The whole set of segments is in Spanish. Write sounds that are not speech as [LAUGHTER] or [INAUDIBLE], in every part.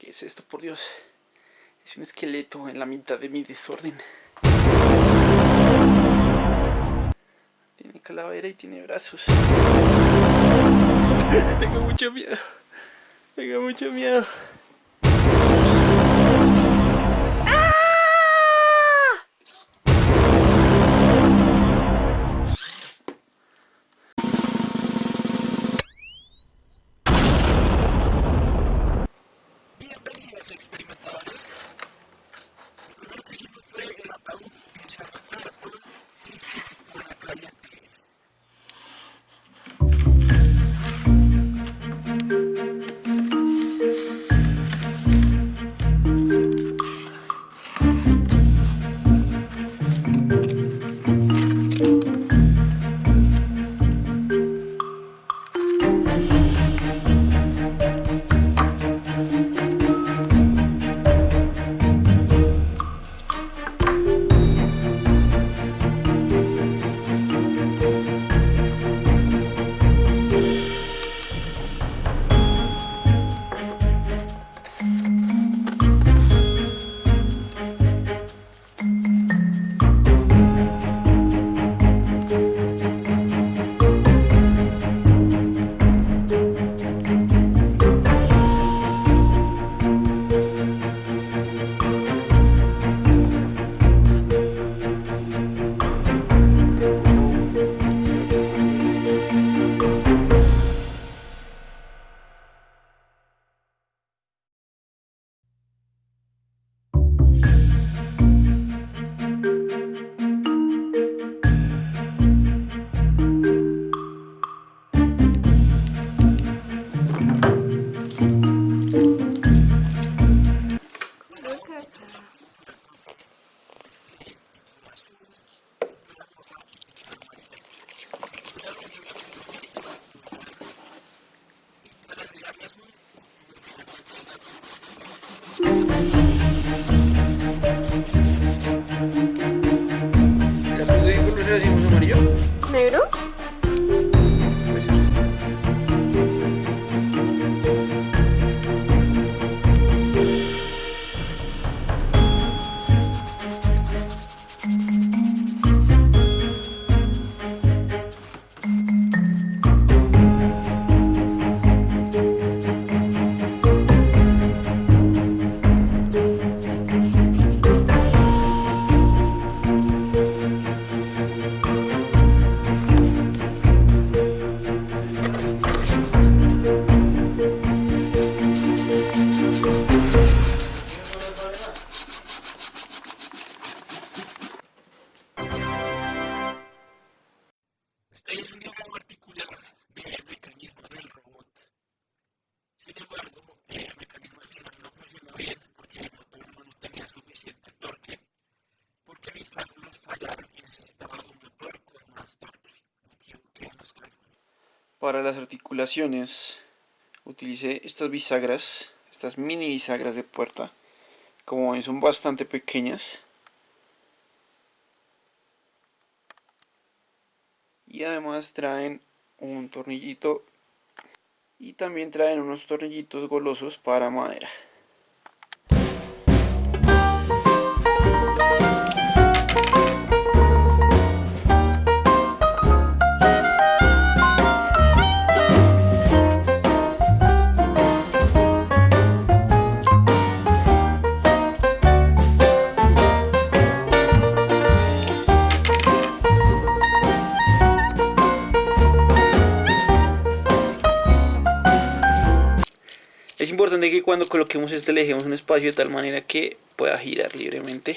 ¿Qué es esto, por Dios? Es un esqueleto en la mitad de mi desorden. Tiene calavera y tiene brazos. [LAUGHS] Tengo mucho miedo. Tengo mucho miedo. Just Para las articulaciones utilicé estas bisagras, estas mini bisagras de puerta. Como ven son bastante pequeñas. y además traen un tornillito y también traen unos tornillitos golosos para madera importante que cuando coloquemos este le un espacio de tal manera que pueda girar libremente.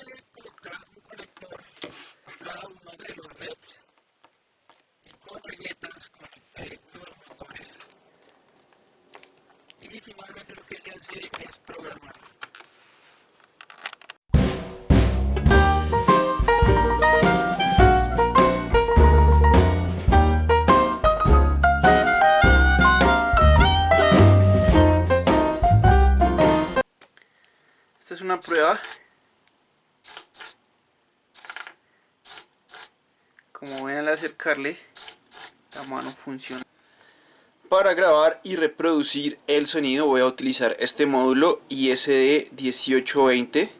aquella época, un conector a cada uno de los LEDs y con regletas conecté los motores. Y finalmente lo que hay que hacer es programar. una prueba como ven al acercarle, la mano funciona. Para grabar y reproducir el sonido voy a utilizar este módulo ISD 1820.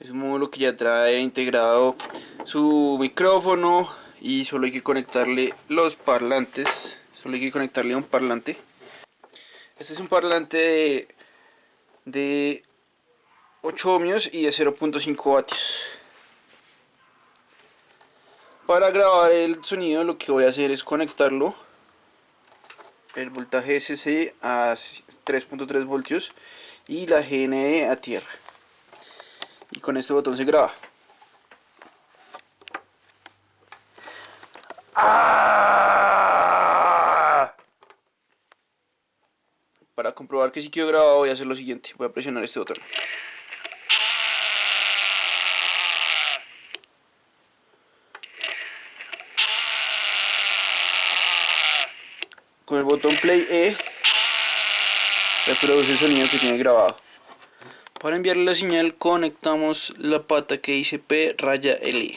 Es un módulo que ya trae integrado su micrófono y solo hay que conectarle los parlantes. Solo hay que conectarle un parlante. Este es un parlante de 8 ohmios y de 0.5 vatios. Para grabar el sonido lo que voy a hacer es conectarlo. El voltaje SC a 3.3 voltios y la GND a tierra. Y con este botón se graba. ¡Ah! para comprobar que si quedó grabado voy a hacer lo siguiente. Voy a presionar este botón el botón play E reproduce el sonido que tiene grabado. Para enviarle la señal conectamos la pata que dice P raya L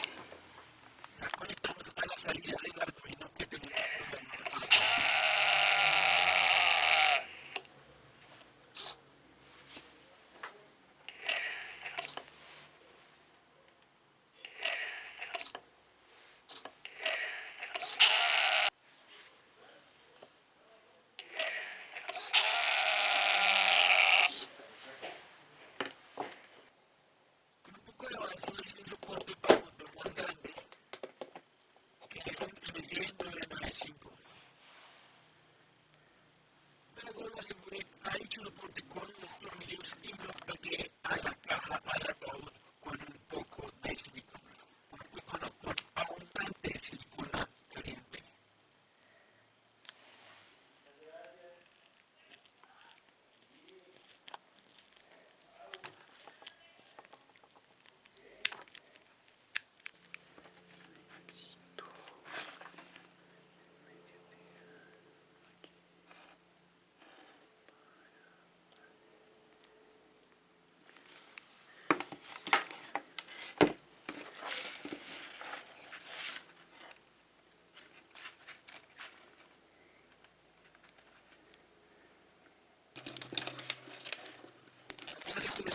ってこ Gracias.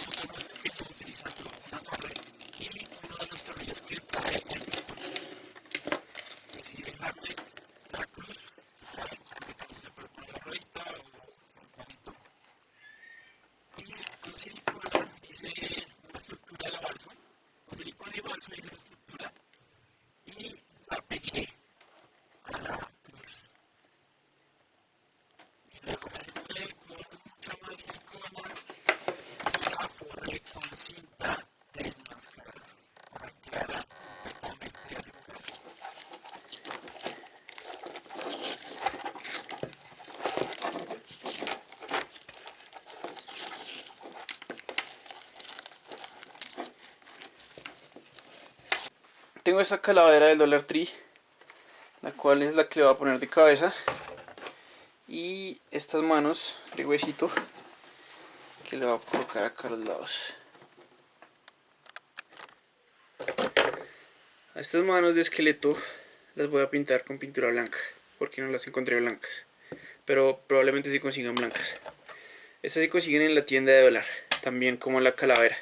Tengo esta calavera del Dollar Tree, la cual es la que le voy a poner de cabeza. Y estas manos de huesito que le voy a colocar acá a los lados. A estas manos de esqueleto las voy a pintar con pintura blanca, porque no las encontré blancas. Pero probablemente sí consigan blancas. Estas se consiguen en la tienda de dólar, también como la calavera.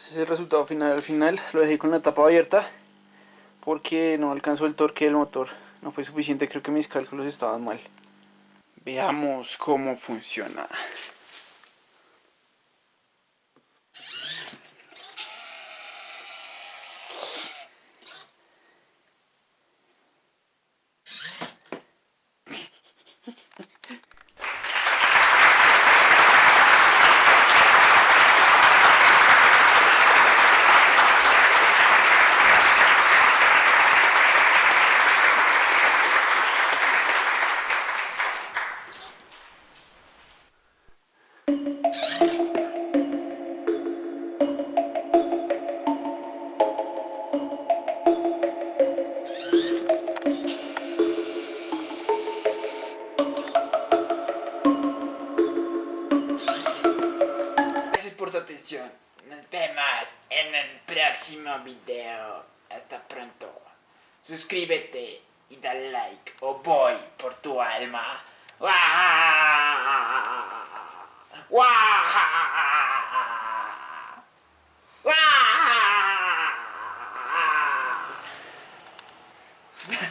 Este es el resultado final. Al final lo dejé con la tapa abierta porque no alcanzó el torque del motor. No fue suficiente, creo que mis cálculos estaban mal. Veamos cómo funciona. Próximo video. Hasta pronto. Suscríbete y dale like o voy por tu alma. ¡Wah! ¡Wah!